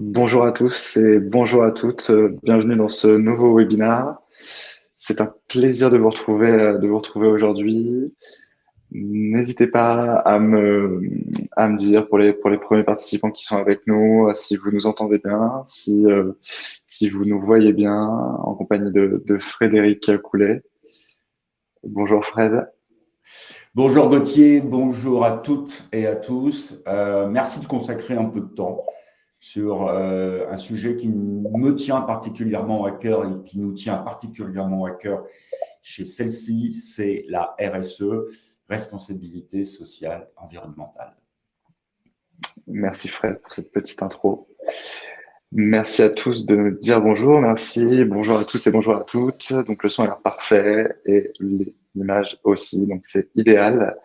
Bonjour à tous et bonjour à toutes. Bienvenue dans ce nouveau webinaire. C'est un plaisir de vous retrouver, de vous retrouver aujourd'hui. N'hésitez pas à me, à me dire pour les, pour les premiers participants qui sont avec nous si vous nous entendez bien, si, euh, si vous nous voyez bien en compagnie de, Frédéric Coulet. Bonjour Fred. Bonjour Gauthier, bonjour à toutes et à tous. Euh, merci de consacrer un peu de temps sur euh, un sujet qui me tient particulièrement à cœur et qui nous tient particulièrement à cœur chez celle-ci, c'est la RSE, responsabilité sociale environnementale. Merci Fred pour cette petite intro. Merci à tous de dire bonjour, merci, bonjour à tous et bonjour à toutes. Donc le son a l'air parfait et l'image aussi, donc c'est idéal.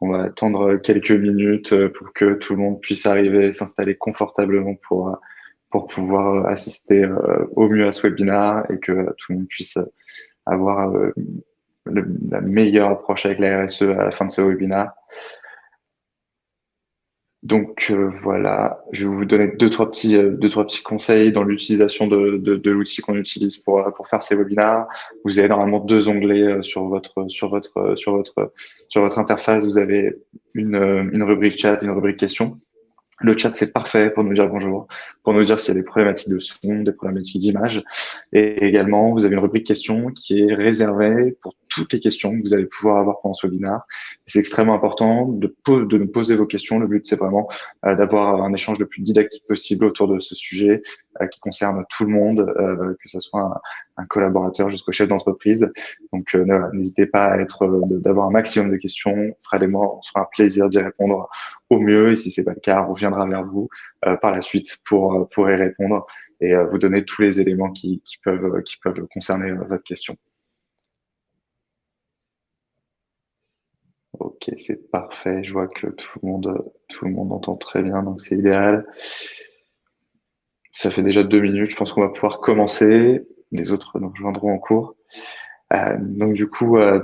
On va attendre quelques minutes pour que tout le monde puisse arriver, s'installer confortablement pour, pour pouvoir assister euh, au mieux à ce webinaire et que tout le monde puisse avoir euh, la meilleure approche avec la RSE à la fin de ce webinaire. Donc euh, voilà, je vais vous donner deux trois petits euh, deux trois petits conseils dans l'utilisation de, de, l'outil qu'on utilise pour euh, pour faire ces webinaires. Vous avez normalement deux onglets sur votre sur votre sur votre sur votre interface. Vous avez une une rubrique chat, une rubrique questions. Le chat, c'est parfait pour nous dire bonjour, pour nous dire s'il y a des problématiques de son, des problématiques d'image. Et également, vous avez une rubrique questions qui est réservée pour toutes les questions que vous allez pouvoir avoir pendant ce webinaire. C'est extrêmement important de, de nous poser vos questions. Le but, c'est vraiment euh, d'avoir un échange le plus didactique possible autour de ce sujet euh, qui concerne tout le monde, euh, que ce soit un, collaborateur jusqu'au chef d'entreprise. Donc, n'hésitez pas à être, d'avoir un maximum de questions. Fred et moi, on sera un plaisir d'y répondre au mieux. Et si c'est pas le cas, on reviendra vers vous par la suite pour, pour y répondre et vous donner tous les éléments qui, qui peuvent, qui peuvent concerner votre question. C'est parfait. Je vois que tout le monde, entend très bien, donc c'est idéal. Ça fait déjà deux minutes. Je pense qu'on va pouvoir commencer. Les autres nous rejoindront en cours. Euh, donc du coup, euh,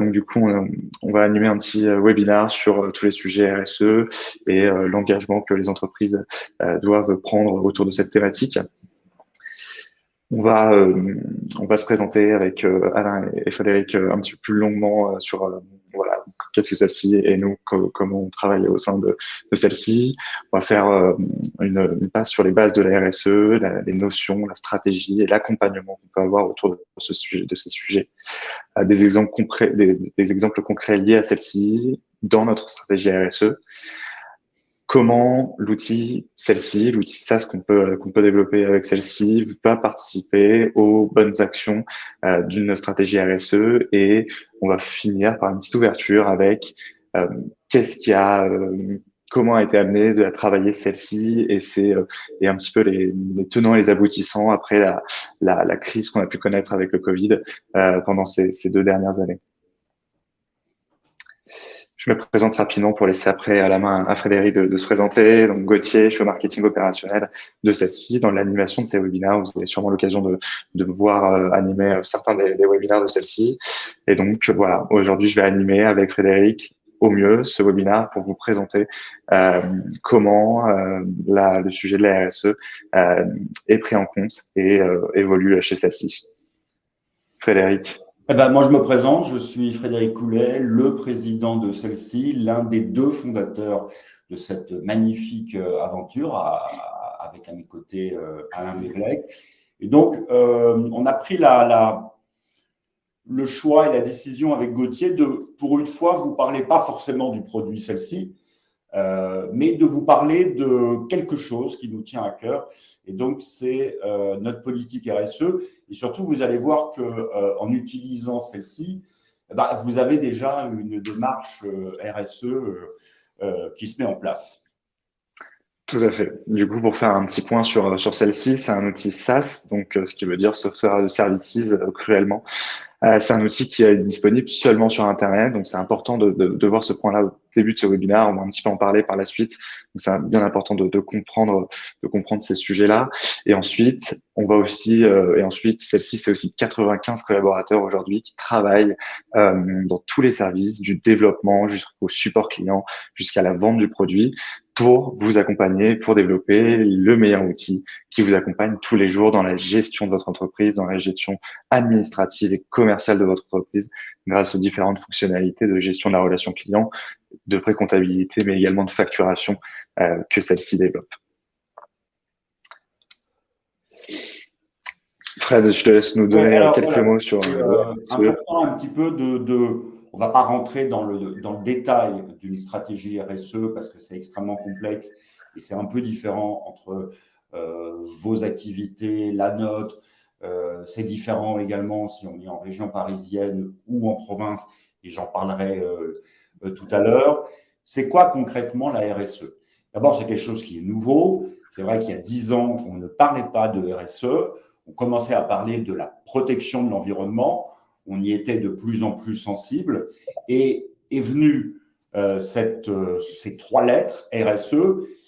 on, va animer un petit euh, webinaire sur tous les sujets RSE et l'engagement que les entreprises doivent prendre autour de cette thématique. On va, on va se présenter avec Alain et Frédéric un petit peu plus longuement sur voilà qu'est-ce que celle-ci et nous, comment on travaille au sein de, celle-ci. On va faire euh, une, passe sur les bases de la RSE, les notions, la stratégie et l'accompagnement qu'on peut avoir autour de, ce sujet, de ces sujets. Euh, des, exemples concrets, des, exemples concrets liés à celle-ci dans notre stratégie RSE comment l'outil, celle-ci, l'outil SaaS qu'on peut, qu'on peut développer avec celle-ci, va participer aux bonnes actions euh, d'une stratégie RSE et on va finir par une petite ouverture avec euh, qu'est-ce qui a, euh, comment a été amené de travailler celle-ci et c'est et un petit peu les, les, tenants et les aboutissants après la, la, la crise qu'on a pu connaître avec le Covid pendant ces, ces deux dernières années. Je me présente rapidement pour laisser après à la main à Frédéric de, se présenter. Donc Gauthier, je suis au marketing opérationnel de celle-ci. Dans l'animation de ces webinaires, vous avez sûrement l'occasion de, de me voir euh, animer euh, certains des, webinaires de celle-ci. Et donc voilà, aujourd'hui, je vais animer avec Frédéric au mieux ce webinaire pour vous présenter euh, comment la, le sujet de la RSE est pris en compte et évolue chez celle-ci. Frédéric. Eh ben, moi, je me présente, je suis Frédéric Coulet, le président de celle-ci, l'un des deux fondateurs de cette magnifique euh, aventure avec à mes côtés euh, Alain Mévelec. Et donc, euh, on a pris le choix et la décision avec Gauthier de, pour une fois, vous parler pas forcément du produit celle-ci, euh, mais de vous parler de quelque chose qui nous tient à cœur. Et donc, c'est euh, notre politique RSE. Et surtout, vous allez voir que euh, utilisant celle-ci, eh ben, vous avez déjà une démarche RSE qui se met en place. Tout à fait. Du coup, pour faire un petit point sur, sur celle-ci, c'est un outil SaaS, donc ce qui veut dire Software Services cruellement. Euh, c'est un outil qui est disponible seulement sur Internet, donc c'est important de, de, de, voir ce point-là au début de ce webinaire. On va un petit peu en parler par la suite. Donc c'est bien important de, de, comprendre, ces sujets-là. Et ensuite, on va aussi, euh, et ensuite, celle-ci, c'est aussi 95 collaborateurs aujourd'hui qui travaillent euh, dans tous les services, du développement jusqu'au support client, jusqu'à la vente du produit. Pour vous accompagner, pour développer le meilleur outil qui vous accompagne tous les jours dans la gestion de votre entreprise, dans la gestion administrative et commerciale de votre entreprise, grâce aux différentes fonctionnalités de gestion de la relation client, de pré-comptabilité, mais également de facturation euh, que celle-ci développe. Fred, je te laisse nous donner quelques mots sur. Euh, important un petit peu de, de on ne va pas rentrer dans le, détail d'une stratégie RSE parce que c'est extrêmement complexe et c'est un peu différent entre euh, vos activités, la nôtre. Euh, c'est différent également si on est en région parisienne ou en province, et j'en parlerai euh, tout à l'heure. C'est quoi concrètement la RSE D'abord, c'est quelque chose qui est nouveau. C'est vrai qu'il y a dix ans, on ne parlait pas de RSE. On commençait à parler de la protection de l'environnement on y était de plus en plus sensible et est venue euh, cette, euh, ces trois lettres, RSE,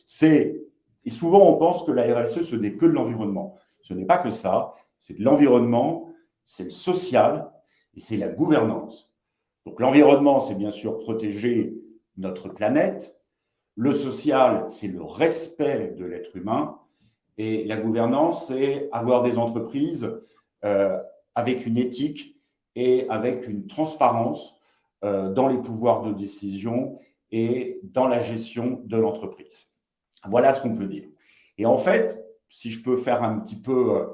c'est, et souvent on pense que la RSE, ce n'est que de l'environnement. Ce n'est pas que ça, c'est de l'environnement, c'est le social et c'est la gouvernance. Donc l'environnement, c'est bien sûr protéger notre planète, le social, c'est le respect de l'être humain, et la gouvernance, c'est avoir des entreprises euh, avec une éthique et avec une transparence euh, dans les pouvoirs de décision et dans la gestion de l'entreprise. Voilà ce qu'on peut dire. Et en fait, si je peux faire un petit peu euh,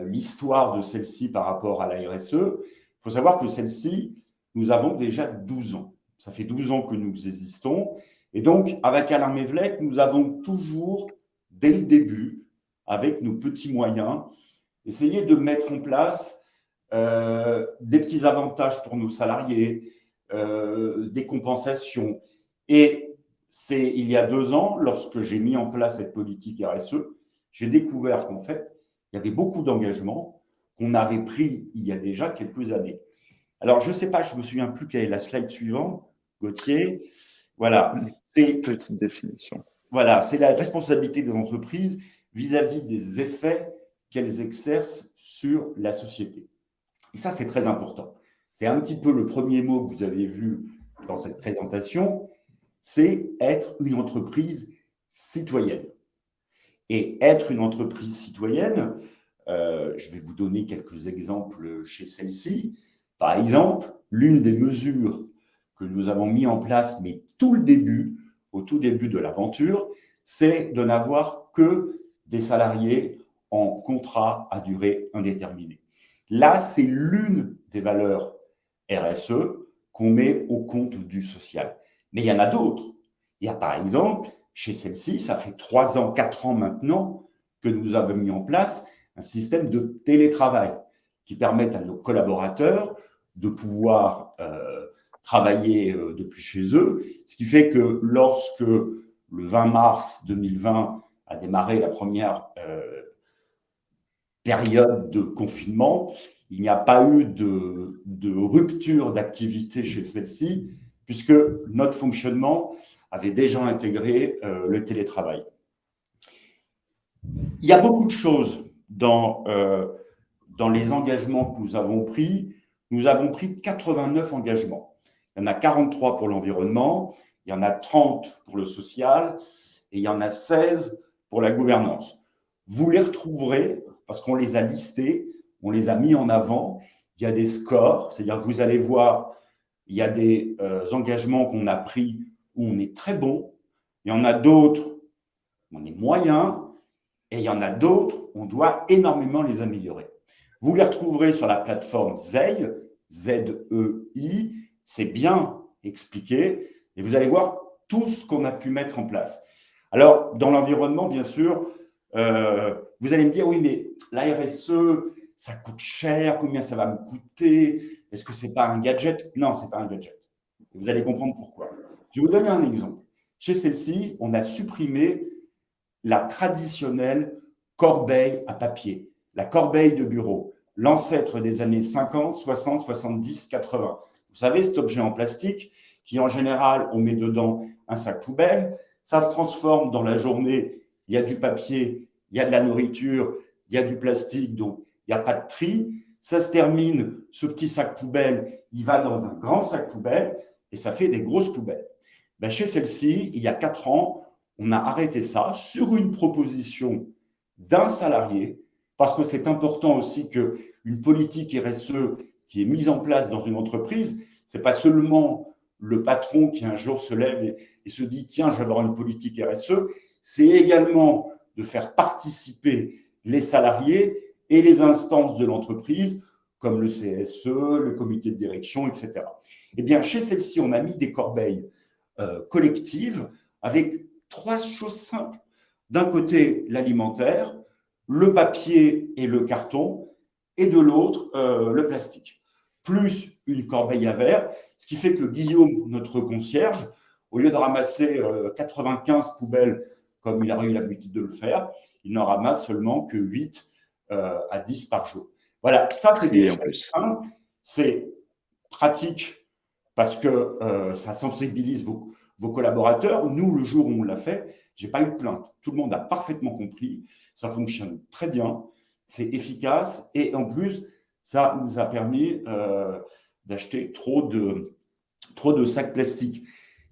l'histoire de celle-ci par rapport à la RSE, il faut savoir que celle-ci, nous avons déjà 12 ans. Ça fait 12 ans que nous existons. Et donc, avec Alain Mévelec, nous avons toujours, dès le début, avec nos petits moyens, essayé de mettre en place des petits avantages pour nos salariés, euh, des compensations. Et c'est il y a deux ans, lorsque j'ai mis en place cette politique RSE, j'ai découvert qu'en fait, il y avait beaucoup d'engagements qu'on avait pris il y a déjà quelques années. Alors, je ne sais pas, je ne me souviens plus quelle est la slide suivante, Gauthier. Voilà. C'est petite définition. Voilà, c'est la responsabilité des entreprises vis-à-vis -vis des effets qu'elles exercent sur la société. Et ça, c'est très important. C'est un petit peu le premier mot que vous avez vu dans cette présentation, c'est être une entreprise citoyenne. Et être une entreprise citoyenne, euh, je vais vous donner quelques exemples chez celle-ci. Par exemple, l'une des mesures que nous avons mis en place, mais tout le début, au tout début de l'aventure, c'est de n'avoir que des salariés en contrat à durée indéterminée. Là, c'est l'une des valeurs RSE qu'on met au compte du social. Mais il y en a d'autres. Il y a par exemple, chez celle-ci, ça fait trois ans, quatre ans maintenant que nous avons mis en place un système de télétravail qui permet à nos collaborateurs de pouvoir euh, travailler euh, depuis chez eux, ce qui fait que lorsque le 20 mars 2020 a démarré la première euh, période de confinement, il n'y a pas eu de, rupture d'activité chez celle-ci, puisque notre fonctionnement avait déjà intégré euh, le télétravail. Il y a beaucoup de choses dans, euh, dans les engagements que nous avons pris. Nous avons pris 89 engagements. Il y en a 43 pour l'environnement, il y en a 30 pour le social et il y en a 16 pour la gouvernance. Vous les retrouverez parce qu'on les a listés, on les a mis en avant. Il y a des scores, c'est-à-dire que vous allez voir, il y a des euh, engagements qu'on a pris où on est très bon, il y en a d'autres où on est moyen, et il y en a d'autres où on doit énormément les améliorer. Vous les retrouverez sur la plateforme ZEI, Z-E-I, c'est bien expliqué, et vous allez voir tout ce qu'on a pu mettre en place. Alors, dans l'environnement, bien sûr, euh, vous allez me dire, oui, mais la RSE, ça coûte cher, combien ça va me coûter? Est-ce que ce n'est pas un gadget? Non, ce n'est pas un gadget. Vous allez comprendre pourquoi. Je vais vous donner un exemple. Chez celle-ci, on a supprimé la traditionnelle corbeille à papier, la corbeille de bureau, l'ancêtre des années 50, 60, 70, 80. Vous savez, cet objet en plastique qui, en général, on met dedans un sac poubelle, ça se transforme dans la journée il y a du papier, il y a de la nourriture, il y a du plastique, donc il n'y a pas de tri. Ça se termine, ce petit sac poubelle, il va dans un grand sac poubelle et ça fait des grosses poubelles. ben, Chez celle-ci, il y a quatre ans, on a arrêté ça sur une proposition d'un salarié, parce que c'est important aussi qu'une politique RSE qui est mise en place dans une entreprise, ce n'est pas seulement le patron qui un jour se lève et, et se dit « tiens, je vais avoir une politique RSE », c'est également de faire participer les salariés et les instances de l'entreprise, comme le CSE, le comité de direction, etc. Eh bien, chez celle-ci, on a mis des corbeilles euh, collectives avec trois choses simples. D'un côté, l'alimentaire, le papier et le carton, et de l'autre, euh, le plastique, plus une corbeille à verre, ce qui fait que Guillaume, notre concierge, au lieu de ramasser 95 euh, poubelles comme il a eu l'habitude de le faire, il n'en ramasse seulement que 8 euh, à 10 par jour. Voilà, ça c'est des choses c'est pratique parce que euh, ça sensibilise vos, collaborateurs. Nous, le jour où on l'a fait, j'ai pas eu de plainte. Tout le monde a parfaitement compris, ça fonctionne très bien, c'est efficace et en plus, ça nous a permis euh, d'acheter trop de, trop de sacs plastiques.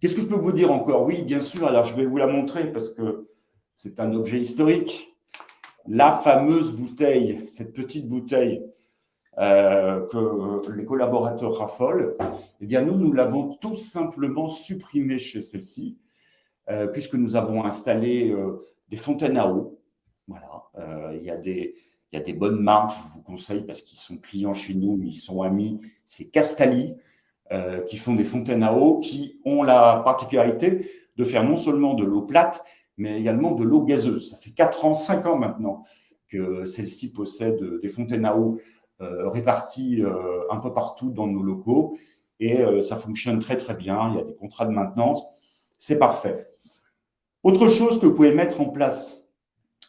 Qu'est-ce que je peux vous dire encore? Oui, bien sûr, alors je vais vous la montrer parce que c'est un objet historique. La fameuse bouteille, cette petite bouteille euh, que les collaborateurs raffolent, eh bien nous, nous l'avons tout simplement supprimée chez celle-ci, euh, puisque nous avons installé euh, des fontaines à eau. Voilà, il y, a des, il y a des bonnes marques, je vous conseille, parce qu'ils sont clients chez nous, ils sont amis, c'est Castali, qui font des fontaines à eau, qui ont la particularité de faire non seulement de l'eau plate, mais également de l'eau gazeuse. Ça fait 4 ans, 5 ans maintenant que celle-ci possède des fontaines à eau euh, réparties euh, un peu partout dans nos locaux et euh, ça fonctionne très très bien. Il y a des contrats de maintenance, c'est parfait. Autre chose que vous pouvez mettre en place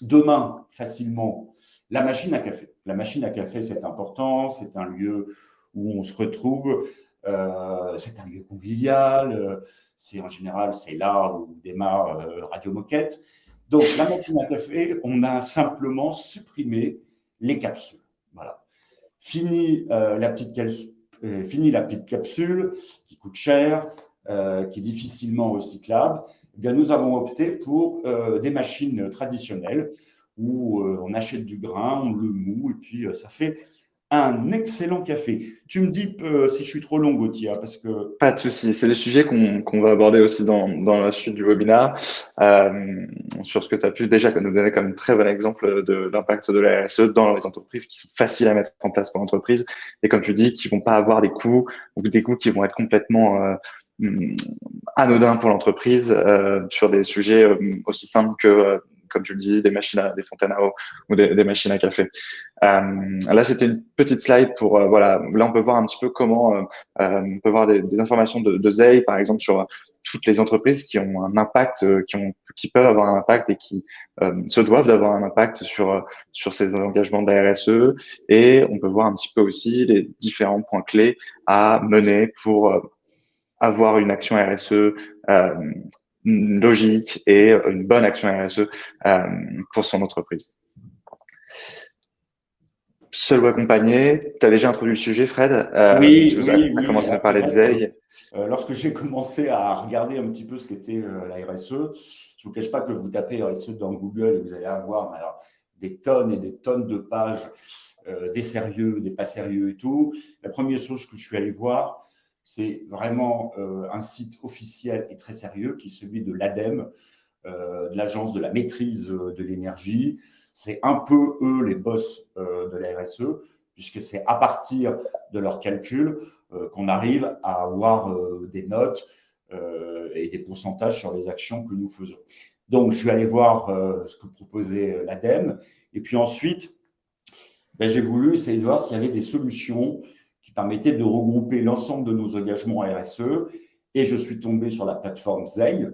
demain facilement, la machine à café. La machine à café, c'est important, c'est un lieu où on se retrouve, c'est un lieu convivial, c'est en général, c'est là où démarre euh, Radio Moquette. Donc, la machine à café, on a simplement supprimé les capsules. Voilà. Fini, euh, la, petite euh, fini la petite capsule qui coûte cher, qui est difficilement recyclable. Eh bien, nous avons opté pour des machines traditionnelles où on achète du grain, on le moue, et puis ça fait un excellent café. Tu me dis euh, si je suis trop long, Gauthier, hein, parce que... Pas de souci. C'est des sujets qu'on va aborder aussi dans, la suite du webinaire, euh, sur ce que tu as pu déjà nous donner comme très bon exemple de l'impact de la RSE dans les entreprises qui sont faciles à mettre en place pour l'entreprise et comme tu dis, qui vont pas avoir des coûts ou des coûts qui vont être complètement euh, anodins pour l'entreprise sur des sujets aussi simples que comme tu le dis, des machines à, des fontaines à eau ou des, des machines à café. Euh, là, c'était une petite slide pour, euh, voilà, là, on peut voir un petit peu comment, euh, euh on peut voir des, des informations de, de ZEI, par exemple, sur toutes les entreprises qui ont un impact, euh, qui, ont, qui peuvent avoir un impact et qui se doivent d'avoir un impact sur, sur ces engagements de RSE. Et on peut voir un petit peu aussi les différents points clés à mener pour avoir une action RSE euh, logique et une bonne action RSE euh, pour son entreprise. Seul ou accompagné, tu as déjà introduit le sujet, Fred euh, Oui, tu oui, as commencé à parler de ZEI. Euh, lorsque j'ai commencé à regarder un petit peu ce qu'était la RSE, je ne vous cache pas que vous tapez RSE dans Google et vous allez avoir alors, des tonnes et des tonnes de pages, des sérieux, des pas sérieux et tout. La première chose que je suis allé voir, c'est vraiment euh, un site officiel et très sérieux qui est celui de l'ADEME, euh, de l'Agence de la maîtrise euh, de l'énergie. C'est un peu eux les boss de la RSE, puisque c'est à partir de leurs calculs qu'on arrive à avoir des notes et des pourcentages sur les actions que nous faisons. Donc, je suis allé voir ce que proposait l'ADEME. Et puis ensuite, ben, j'ai voulu essayer de voir s'il y avait des solutions permettait de regrouper l'ensemble de nos engagements RSE. Et je suis tombé sur la plateforme ZEI,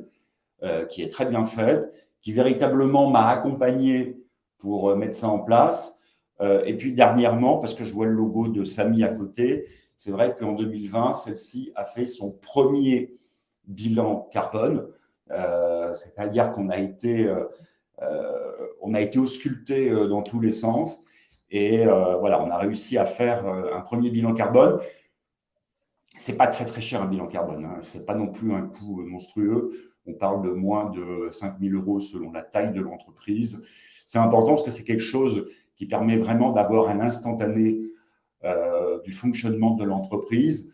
euh, qui est très bien faite, qui véritablement m'a accompagné pour euh, mettre ça en place. Euh, et puis dernièrement, parce que je vois le logo de Samy à côté, c'est vrai qu'en 2020, celle-ci a fait son premier bilan carbone. C'est-à-dire qu'on a été, on a été ausculté dans tous les sens. Et euh, voilà, on a réussi à faire euh, un premier bilan carbone. c'est pas très très cher un bilan carbone. Hein. C'est pas non plus un coût monstrueux. On parle de moins de 5 000 euros selon la taille de l'entreprise. C'est important parce que c'est quelque chose qui permet vraiment d'avoir un instantané euh, du fonctionnement de l'entreprise.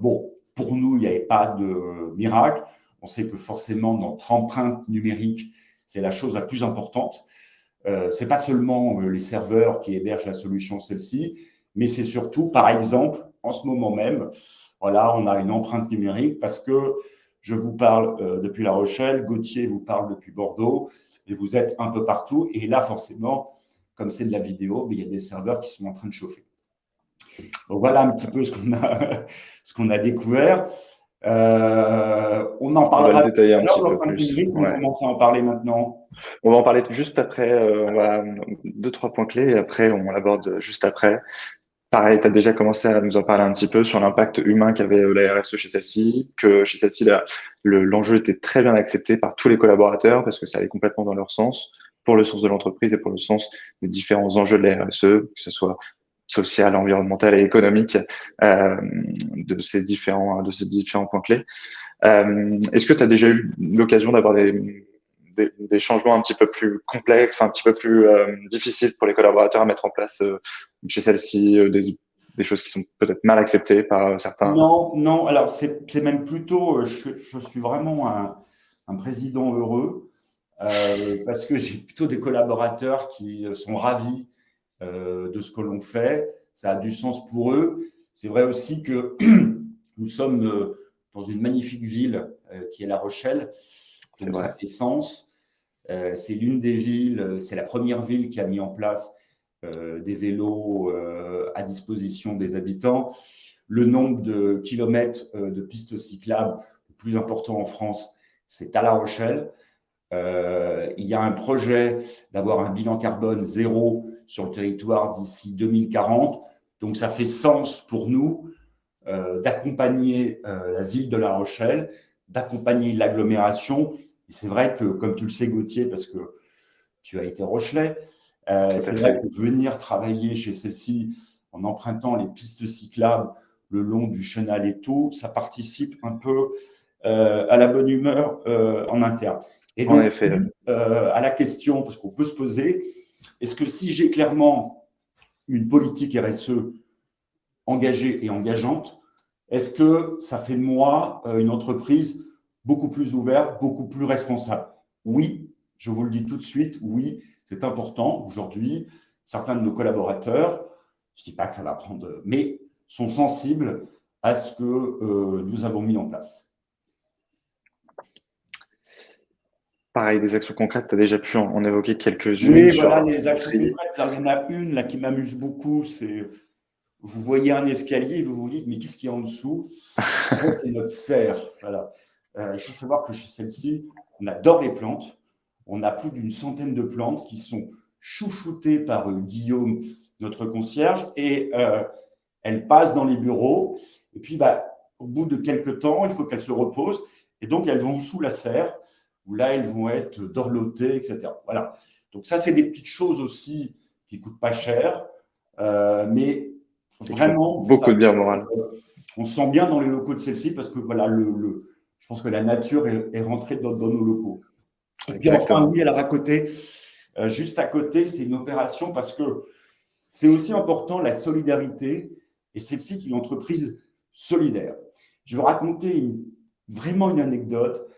Bon, pour nous, il n'y avait pas de miracle. On sait que forcément, notre empreinte numérique, c'est la chose la plus importante. Euh, ce pas seulement les serveurs qui hébergent la solution celle-ci, mais c'est surtout, par exemple, en ce moment même, voilà, on a une empreinte numérique parce que je vous parle euh, depuis La Rochelle, Gauthier vous parle depuis Bordeaux, et vous êtes un peu partout. Et là, forcément, comme c'est de la vidéo, il y a des serveurs qui sont en train de chauffer. Donc voilà un petit peu ce qu'on a, qu'on a découvert. Euh, on en parlera. On va le détailler un petit peu plus. On va commencer à en parler maintenant. On va en parler juste après. Euh, on va deux trois points clés et après on l'aborde juste après. Pareil, tu as déjà commencé à nous en parler un petit peu sur l'impact humain qu'avait la RSE chez celle-ci, que chez celle-ci, l'enjeu était très bien accepté par tous les collaborateurs parce que ça allait complètement dans leur sens, pour le sens de l'entreprise et pour le sens des différents enjeux de la RSE, que ce soit social, environnemental et économique euh, de ces différents de ces différents points clés. Euh, Est-ce que tu as déjà eu l'occasion d'avoir des, des, changements un petit peu plus complexes, un petit peu plus euh, difficiles pour les collaborateurs à mettre en place chez celle-ci des, des, choses qui sont peut-être mal acceptées par certains? Non, non. Alors, c'est même plutôt, je, je, suis vraiment un, un président heureux parce que j'ai plutôt des collaborateurs qui sont ravis de ce que l'on fait. Ça a du sens pour eux. C'est vrai aussi que nous sommes dans une magnifique ville qui est La Rochelle. Donc, ça fait sens. c'est l'une des villes, c'est la première ville qui a mis en place euh, des vélos euh, à disposition des habitants. Le nombre de kilomètres euh, de pistes cyclables le plus important en France, c'est à La Rochelle. il y a un projet d'avoir un bilan carbone zéro sur le territoire d'ici 2040. Donc, ça fait sens pour nous d'accompagner la ville de La Rochelle, d'accompagner l'agglomération. C'est vrai que, comme tu le sais, Gauthier, parce que tu as été Rochelais, euh, c'est vrai que venir travailler chez celle-ci en empruntant les pistes cyclables le long du chenal et tout, ça participe un peu euh, à la bonne humeur euh, en interne. Et donc, en effet. à la question, parce qu'on peut se poser, est-ce que si j'ai clairement une politique RSE engagée et engageante, est-ce que ça fait de moi une entreprise beaucoup plus ouverte, beaucoup plus responsable? Oui, je vous le dis tout de suite, oui, c'est important aujourd'hui. Certains de nos collaborateurs, je ne dis pas que ça va prendre, mais sont sensibles à ce que euh, nous avons mis en place. Pareil, des actions concrètes, tu as déjà pu en, évoquer quelques-unes. Oui, voilà, les actions concrètes. il y en a une là, qui m'amuse beaucoup, c'est vous voyez un escalier et vous vous dites, mais qu'est-ce qu'il y a en dessous? C'est notre serre. Voilà. Euh, il faut savoir que chez celle-ci, on adore les plantes. On a plus d'une centaine de plantes qui sont chouchoutées par euh, Guillaume, notre concierge, et euh, elles passent dans les bureaux. Et puis, bah, au bout de quelques temps, il faut qu'elles se reposent. Et donc, elles vont sous la serre, où là, elles vont être dorlotées, etc. Voilà. Donc, ça, c'est des petites choses aussi qui ne coûtent pas cher, euh, mais vraiment… Beaucoup de bien moral. On se sent bien dans les locaux de celle-ci parce que, voilà, le, je pense que la nature est, rentrée dans nos locaux. Et puis enfin, oui, alors à côté, euh, juste à côté, c'est une opération parce que c'est aussi important la solidarité et celle-ci est une entreprise solidaire. Je vais raconter vraiment une anecdote.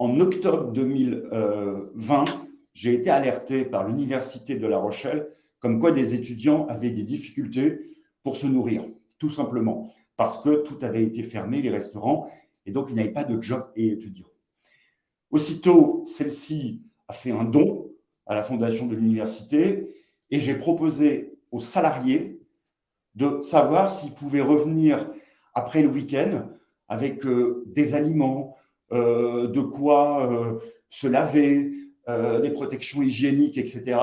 En octobre 2020, j'ai été alerté par l'Université de La Rochelle comme quoi des étudiants avaient des difficultés pour se nourrir, tout simplement, parce que tout avait été fermé, les restaurants, et donc il n'y avait pas de job et étudiants. Aussitôt, celle-ci a fait un don à la fondation de l'université et j'ai proposé aux salariés de savoir s'ils pouvaient revenir après le week-end avec euh, des aliments, euh, de quoi euh, se laver, des protections hygiéniques, etc.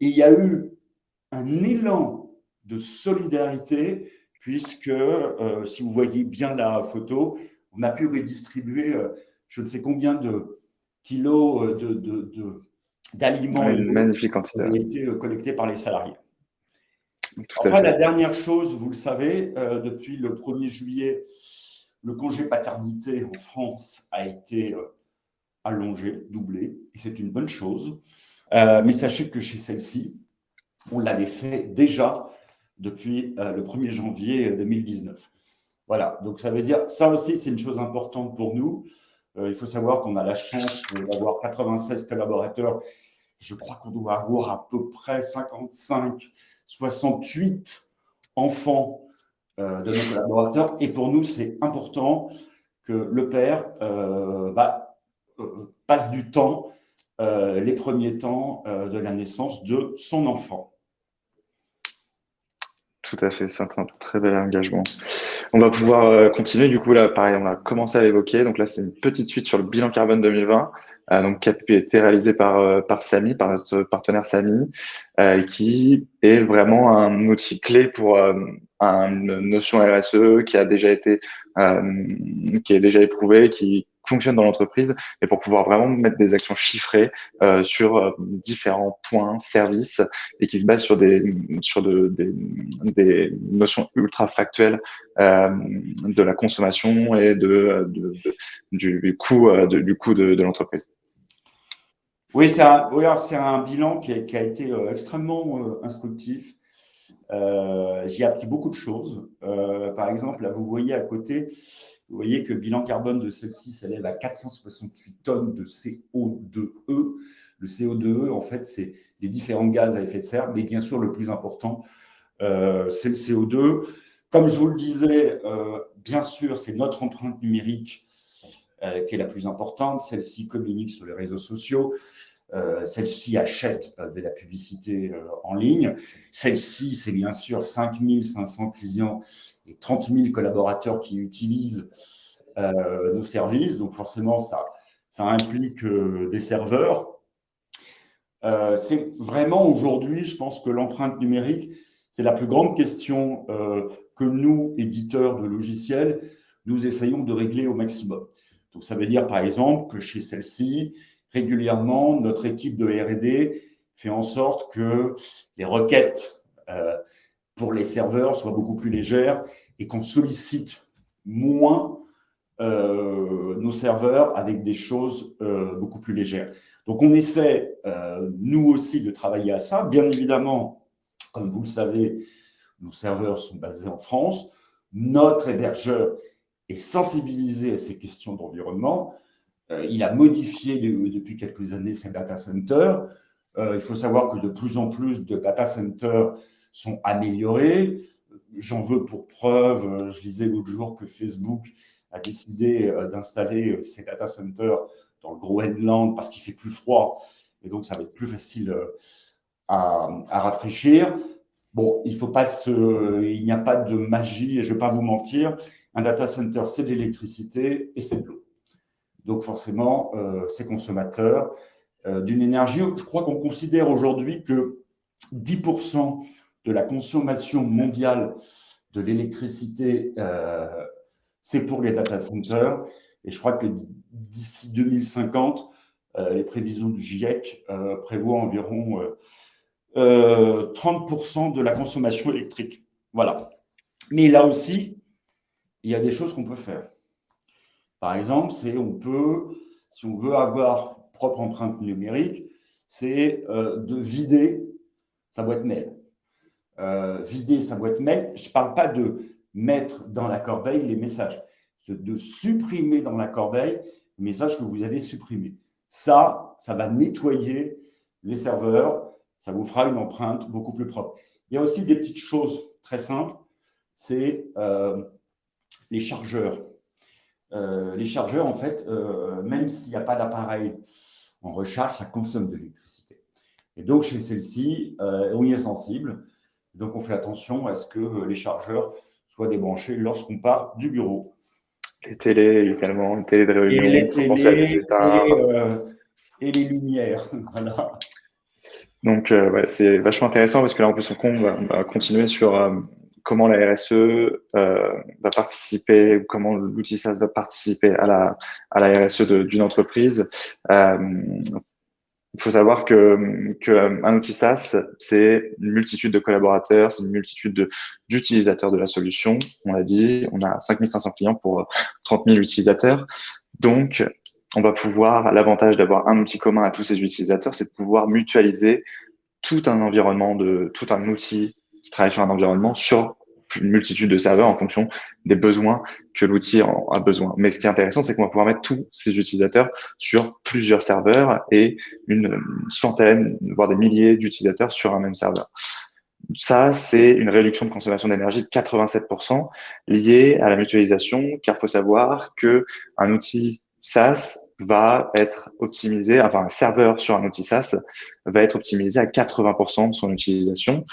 Et il y a eu un élan de solidarité puisque, si vous voyez bien la photo, on a pu redistribuer je ne sais combien de kilos euh, d'aliments de, de, magnifique ont été euh, collectés par les salariés. enfin, la dernière chose, vous le savez, euh, depuis le 1er juillet, le congé paternité en France a été euh, allongé, doublé, et c'est une bonne chose. Euh, mais sachez que chez celle-ci, on l'avait fait déjà depuis le 1er janvier 2019. Voilà, donc ça veut dire, ça aussi, c'est une chose importante pour nous. il faut savoir qu'on a la chance d'avoir 96 collaborateurs. Je crois qu'on doit avoir à peu près 55 68 enfants euh, de nos collaborateurs. Et pour nous, c'est important que le père euh, bah, euh, passe du temps, les premiers temps de la naissance de son enfant. Tout à fait, c'est un très bel engagement. On va pouvoir continuer. Du coup, là, pareil, on a commencé à l'évoquer. Donc là, c'est une petite suite sur le bilan carbone 2020. Euh, donc, qui a été réalisé par, euh, par Samy, par notre partenaire Samy, euh, qui est vraiment un outil clé pour une notion RSE qui a déjà été, qui est déjà éprouvé, qui fonctionne dans l'entreprise et pour pouvoir vraiment mettre des actions chiffrées euh, sur différents points, services et qui se basent sur des sur de, des, des notions ultra factuelles euh, de la consommation et de, de, du coût du coût de l'entreprise. Oui, c'est un, un, bilan qui a, qui a été euh, extrêmement euh, instructif. Euh, J'ai appris beaucoup de choses. Euh, par exemple, là, vous voyez à côté, vous voyez que le bilan carbone de celle-ci s'élève à 468 tonnes de CO2e. Le CO2e, en fait, c'est les différents gaz à effet de serre, mais bien sûr, le plus important, euh, c'est le CO2. Comme je vous le disais, bien sûr, c'est notre empreinte numérique qui est la plus importante. Celle-ci communique sur les réseaux sociaux. Euh, celle-ci achète euh, de la publicité euh, en ligne. Celle-ci, c'est bien sûr 5500 clients et 30 000 collaborateurs qui utilisent nos services. Donc forcément, ça, ça implique des serveurs. c'est vraiment aujourd'hui, je pense que l'empreinte numérique, c'est la plus grande question que nous, éditeurs de logiciels, nous essayons de régler au maximum. Donc ça veut dire par exemple que chez celle-ci, régulièrement, notre équipe de R&D fait en sorte que les requêtes euh, pour les serveurs soient beaucoup plus légères et qu'on sollicite moins euh, nos serveurs avec des choses euh, beaucoup plus légères. Donc, on essaie, nous aussi, de travailler à ça. Bien évidemment, comme vous le savez, nos serveurs sont basés en France. Notre hébergeur est sensibilisé à ces questions d'environnement. Euh, il a modifié depuis quelques années ses data centers. Euh, il faut savoir que de plus en plus de data centers sont améliorés. J'en veux pour preuve, euh, je lisais l'autre jour que Facebook a décidé d'installer ses data centers dans le Groenland parce qu'il fait plus froid et donc ça va être plus facile à, rafraîchir. Bon, il faut pas se, il n'y a pas de magie et je vais pas vous mentir. Un data center, c'est de l'électricité et c'est de l'eau. Donc forcément, euh, ces consommateurs euh, d'une énergie. Je crois qu'on considère aujourd'hui que 10% de la consommation mondiale de l'électricité, euh, c'est pour les data centers. Et je crois que d'ici 2050, les prévisions du GIEC prévoient environ 30% de la consommation électrique. Voilà. Mais là aussi, il y a des choses qu'on peut faire. Par exemple, c'est on peut, si on veut avoir propre empreinte numérique, c'est euh, de vider sa boîte mail. Euh, vider sa boîte mail, je ne parle pas de mettre dans la corbeille les messages, de supprimer dans la corbeille les messages que vous avez supprimés. Ça, ça va nettoyer les serveurs, ça vous fera une empreinte beaucoup plus propre. Il y a aussi des petites choses très simples, c'est euh, les chargeurs. Euh, les chargeurs, en fait, euh, même s'il n'y a pas d'appareil en recharge, ça consomme de l'électricité. Et donc, chez celle-ci, euh, on y est sensible. Donc, on fait attention à ce que les chargeurs soient débranchés lorsqu'on part du bureau. Les télés également, les télés de réunion, et les, télés, et, les lumières. voilà. Donc, c'est vachement intéressant parce que là, en plus, on va continuer sur comment la RSE euh, va participer, comment l'outil SaaS va participer à la, à la RSE d'une entreprise. Euh, il faut savoir que, que euh, un outil SaaS, c'est une multitude de collaborateurs, c'est une multitude d'utilisateurs de, la solution. On l'a dit, on a 5500 clients pour 30 000 utilisateurs. Donc, on va pouvoir, l'avantage d'avoir un outil commun à tous ces utilisateurs, c'est de pouvoir mutualiser tout un environnement de, tout un outil qui travaille sur un environnement sur une multitude de serveurs en fonction des besoins que l'outil a besoin. Mais ce qui est intéressant, c'est qu'on va pouvoir mettre tous ces utilisateurs sur plusieurs serveurs et une centaine, voire des milliers d'utilisateurs sur un même serveur. Ça, c'est une réduction de consommation d'énergie de 87% liée à la mutualisation, car il faut savoir que un outil SaaS va être optimisé, enfin un serveur sur un outil SaaS va être optimisé à 80% de son utilisation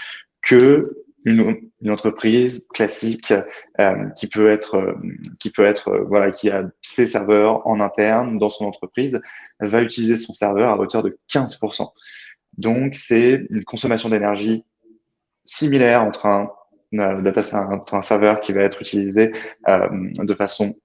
que une, une entreprise classique euh, qui peut être euh, qui peut être euh, voilà qui a ses serveurs en interne dans son entreprise va utiliser son serveur à hauteur de 15%. Donc c'est une consommation d'énergie similaire entre un data entre un serveur qui va être utilisé de façon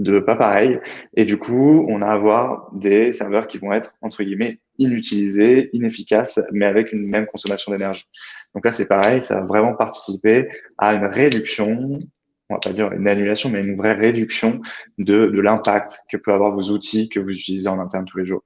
de pas pareil. Et du coup, on a à avoir des serveurs qui vont être, entre guillemets, inutilisés, inefficaces, mais avec une même consommation d'énergie. Donc là, c'est pareil, ça va vraiment participer à une réduction, on va pas dire une annulation, mais une vraie réduction de, de l'impact que peut avoir vos outils que vous utilisez en interne tous les jours.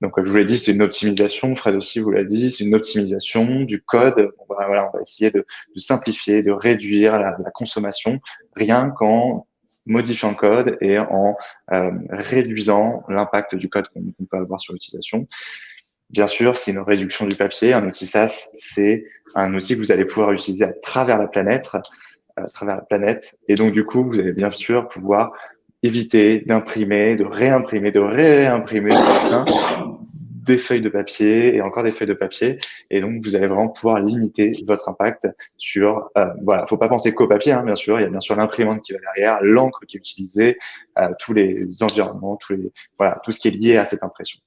Donc, comme je vous l'ai dit, c'est une optimisation. Fred aussi vous l'a dit, c'est une optimisation du code. On va, voilà, on va essayer de, de simplifier, de réduire la, la consommation, rien qu'en modifiant le code et en euh, réduisant l'impact du code qu'on peut avoir sur l'utilisation. Bien sûr, c'est une réduction du papier. Un outil SaaS, c'est un outil que vous allez pouvoir utiliser à travers la planète, à travers la planète. Et donc, du coup, vous allez bien sûr pouvoir éviter d'imprimer, de réimprimer, de réimprimer des feuilles de papier et encore des feuilles de papier. Et donc, vous allez vraiment pouvoir limiter votre impact sur, euh, voilà, faut pas penser qu'au papier, hein, bien sûr. Il y a bien sûr l'imprimante qui va derrière, l'encre qui est utilisée, euh, tous les environnements, tous les, voilà, tout ce qui est lié à cette impression.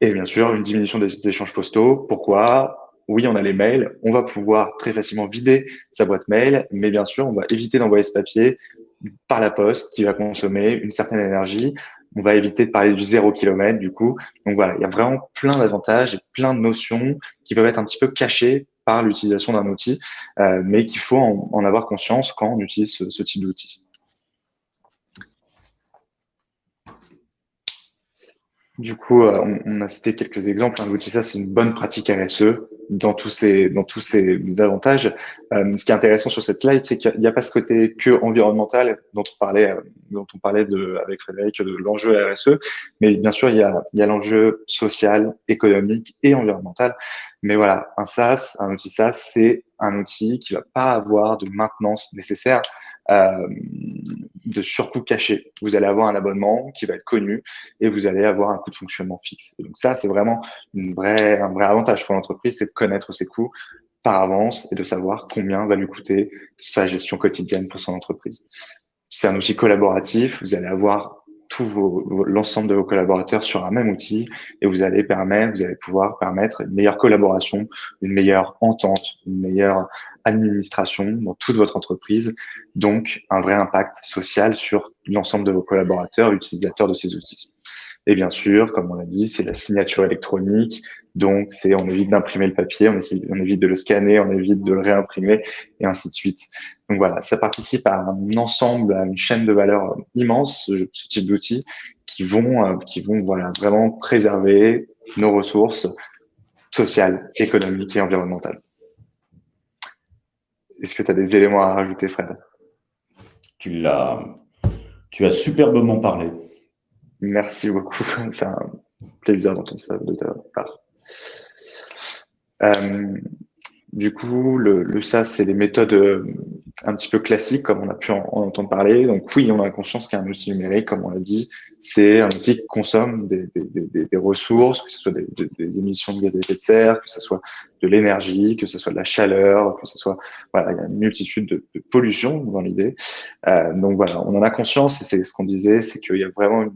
Et bien sûr, une diminution des échanges postaux. Pourquoi? Oui, on a les mails, on va pouvoir très facilement vider sa boîte mail, mais bien sûr, on va éviter d'envoyer ce papier par la poste qui va consommer une certaine énergie on va éviter de parler du zéro kilomètre du coup. Donc voilà, il y a vraiment plein d'avantages et plein de notions qui peuvent être un petit peu cachées par l'utilisation d'un outil, euh, mais qu'il faut en, avoir conscience quand on utilise ce type d'outil. Du coup, euh, on, a cité quelques exemples. Hein. Ça, c'est une bonne pratique RSE dans tous ces dans tous ces avantages. Euh, ce qui est intéressant sur cette slide, c'est qu'il n'y a pas ce côté que environnemental dont on parlait euh, dont on parlait de, avec Frédéric de l'enjeu RSE, mais bien sûr il y a il y a l'enjeu social, économique et environnemental. Mais voilà, un SaaS, un outil SaaS, c'est un outil qui va pas avoir de maintenance nécessaire. De surcoût caché. Vous allez avoir un abonnement qui va être connu et vous allez avoir un coût de fonctionnement fixe. donc ça, c'est vraiment une vraie, un vrai avantage pour l'entreprise, c'est de connaître ses coûts par avance et de savoir combien va lui coûter sa gestion quotidienne pour son entreprise. C'est un outil collaboratif. Vous allez avoir l'ensemble de vos collaborateurs sur un même outil et vous allez permettre, vous allez pouvoir permettre une meilleure collaboration, une meilleure entente, une meilleure administration dans toute votre entreprise, donc un vrai impact social sur l'ensemble de vos collaborateurs, utilisateurs de ces outils. Et bien sûr, comme on l'a dit, c'est la signature électronique. Donc, c'est on évite d'imprimer le papier, on, évite de le scanner, on évite de le réimprimer, et ainsi de suite. Donc voilà, ça participe à un ensemble, à une chaîne de valeur immense, ce, type d'outils, qui vont, euh, qui vont voilà vraiment préserver nos ressources sociales, économiques et environnementales. Est-ce que tu as des éléments à rajouter, Fred? Tu l'as, tu as superbement parlé. Merci beaucoup. C'est un plaisir d'entendre ça de ta part. Euh, du coup, le, le SaaS, c'est des méthodes euh, un petit peu classiques, comme on a pu en, entendre parler. Donc oui, on a conscience qu'un outil numérique, comme on l'a dit, c'est un outil qui consomme des, ressources, que ce soit des, émissions de gaz à effet de serre, que ce soit de l'énergie, que ce soit de la chaleur, que ce soit voilà, il y a une multitude de, de pollutions dans l'idée. Euh, donc voilà, on en a conscience et c'est ce qu'on disait, c'est qu'il y a vraiment une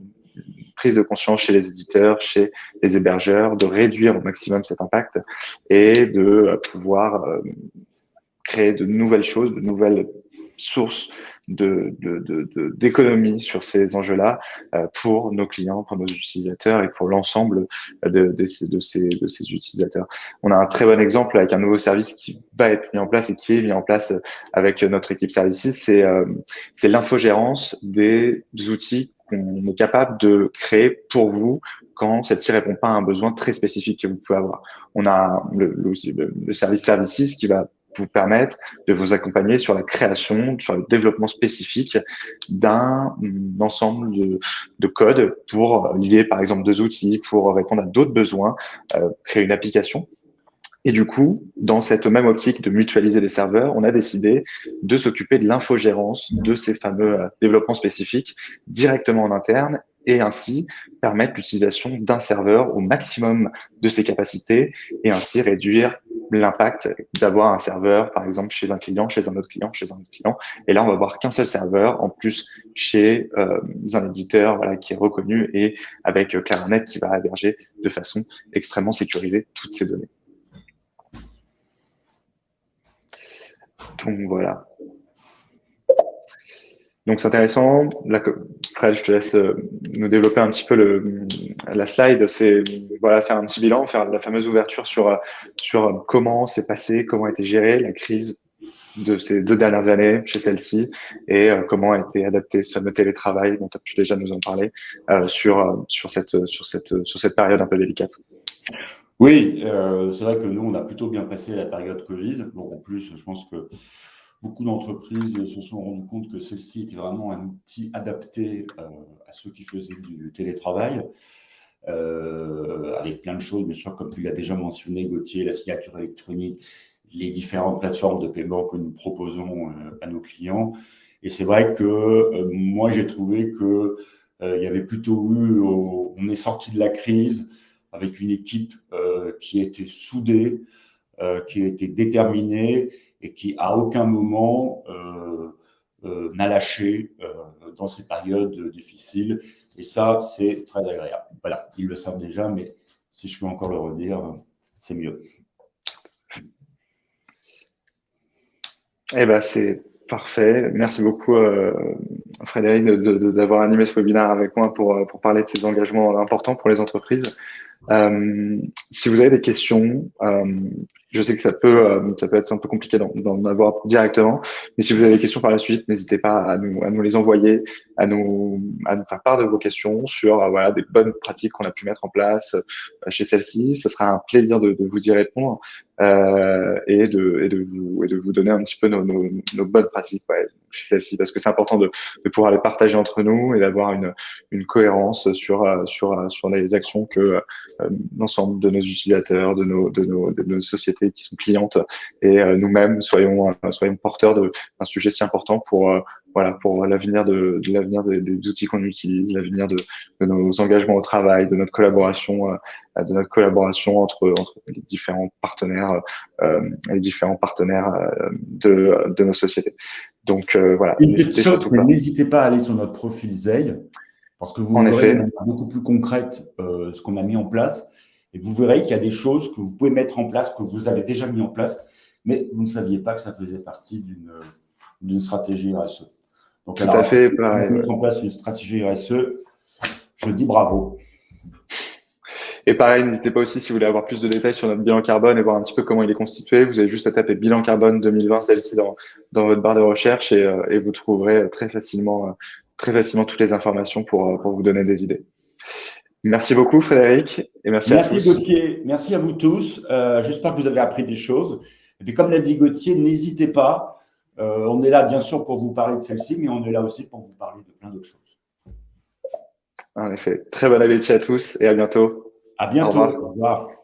prise de conscience chez les éditeurs, chez les hébergeurs, de réduire au maximum cet impact et de euh, pouvoir euh, créer de nouvelles choses, de nouvelles sources d'économie de, de, sur ces enjeux-là pour nos clients, pour nos utilisateurs et pour l'ensemble de, de, ces, de, ces, de ces utilisateurs. On a un très bon exemple avec un nouveau service qui va être mis en place et qui est mis en place avec notre équipe Services, c'est c'est l'infogérance des outils qu'on est capable de créer pour vous quand celle-ci répond pas à un besoin très spécifique que vous pouvez avoir. On a le, le, le service Services qui va vous permettre de vous accompagner sur la création, sur le développement spécifique d'un ensemble de, de codes pour lier par exemple deux outils, pour répondre à d'autres besoins, euh, créer une application. Et du coup, dans cette même optique de mutualiser les serveurs, on a décidé de s'occuper de l'infogérance de ces fameux euh, développements spécifiques directement en interne et ainsi permettre l'utilisation d'un serveur au maximum de ses capacités et ainsi réduire l'impact d'avoir un serveur, par exemple, chez un client, chez un autre client, chez un autre client. Et là, on va avoir qu'un seul serveur, en plus chez euh, un éditeur voilà, qui est reconnu et avec euh, Claronet qui va héberger de façon extrêmement sécurisée toutes ces données. Donc voilà. Donc c'est intéressant. Là, Fred, je te laisse euh, nous développer un petit peu la slide. C'est voilà faire un petit bilan, faire la fameuse ouverture sur sur comment s'est passé, comment a été gérée la crise de ces deux dernières années chez celle-ci et euh, comment a été adapté ce fameux télétravail dont tu as déjà nous en parler euh, sur sur cette sur cette sur cette période un peu délicate. Oui, c'est vrai que nous on a plutôt bien passé la période Covid. Bon, en plus, je pense que beaucoup d'entreprises se sont rendues compte que celle-ci était vraiment un outil adapté euh, à ceux qui faisaient du télétravail, euh, avec plein de choses, bien sûr, comme tu l'as déjà mentionné, Gauthier, la signature électronique, les différentes plateformes de paiement que nous proposons euh, à nos clients. Et c'est vrai que moi, j'ai trouvé que il y avait plutôt eu, on est sorti de la crise avec une équipe qui était soudée, qui était déterminée et qui à aucun moment euh, euh, n'a lâché euh, dans ces périodes difficiles. Et ça, c'est très agréable. Voilà, ils le savent déjà, mais si je peux encore le redire, c'est mieux. Eh ben, c'est parfait. Merci beaucoup, Frédéric, d'avoir animé ce webinaire avec moi pour, pour parler de ces engagements importants pour les entreprises. Euh, si vous avez des questions, euh, je sais que ça peut, euh, ça peut être un peu compliqué d'en avoir directement, mais si vous avez des questions par la suite, n'hésitez pas à nous, à nous les envoyer, à nous, à nous faire part de vos questions sur voilà, des bonnes pratiques qu'on a pu mettre en place chez celle-ci. Ce sera un plaisir de, vous y répondre et, de, et, de vous, et de vous donner un petit peu nos, nos, nos bonnes pratiques chez celle-ci, parce que c'est important de, de, pouvoir les partager entre nous et d'avoir une, une cohérence sur, sur, sur les actions que l'ensemble de nos utilisateurs, de nos, de nos, de nos sociétés qui sont clientes et euh, nous-mêmes soyons, euh, soyons porteurs d'un sujet si important pour, euh, voilà, pour l'avenir de, de l'avenir des, des, outils qu'on utilise, l'avenir de, de, nos engagements au travail, de notre collaboration, de notre collaboration entre, entre les différents partenaires, euh, les différents partenaires de, de nos sociétés. Donc voilà. N'hésitez pas à aller sur notre profil Zeil, parce que vous en verrez beaucoup plus concrète euh, ce qu'on a mis en place. Et vous verrez qu'il y a des choses que vous pouvez mettre en place, que vous avez déjà mis en place, mais vous ne saviez pas que ça faisait partie d'une stratégie RSE. Donc, Tout à fait. Mettre en place une stratégie RSE, je dis bravo. Et pareil, n'hésitez pas aussi si vous voulez avoir plus de détails sur notre bilan carbone et voir un petit peu comment il est constitué. Vous avez juste à taper bilan carbone 2020, celle-ci dans, dans votre barre de recherche et, euh, et vous trouverez très facilement, euh, très facilement toutes les informations pour, euh, pour vous donner des idées. Merci beaucoup, Frédéric. Et merci, merci à tous. Gauthier. Merci à vous tous. Euh, J'espère que vous avez appris des choses. Et puis, comme l'a dit Gauthier, n'hésitez pas. Euh, on est là, bien sûr, pour vous parler de celle-ci, mais on est là aussi pour vous parler de plein d'autres choses. En effet. Très bon appétit à tous et à bientôt. À bientôt. Au revoir. Au revoir.